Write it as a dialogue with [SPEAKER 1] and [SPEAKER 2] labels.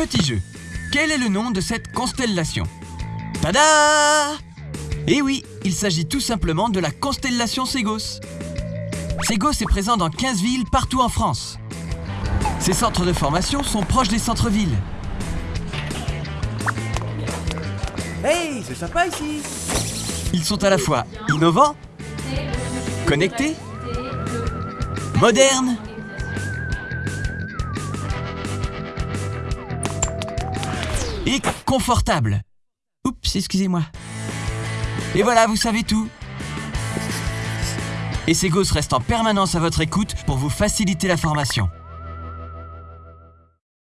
[SPEAKER 1] Petit jeu. Quel est le nom de cette constellation? Tada Eh oui, il s'agit tout simplement de la constellation Ségos. Ségos est présent dans 15 villes partout en France. Ces centres de formation sont proches des centres-villes.
[SPEAKER 2] Hey, c'est sympa ici
[SPEAKER 1] Ils sont à la fois innovants, connectés, modernes et confortables. Oups, excusez-moi. Et voilà, vous savez tout. Et Segos reste en permanence à votre écoute pour vous faciliter la formation.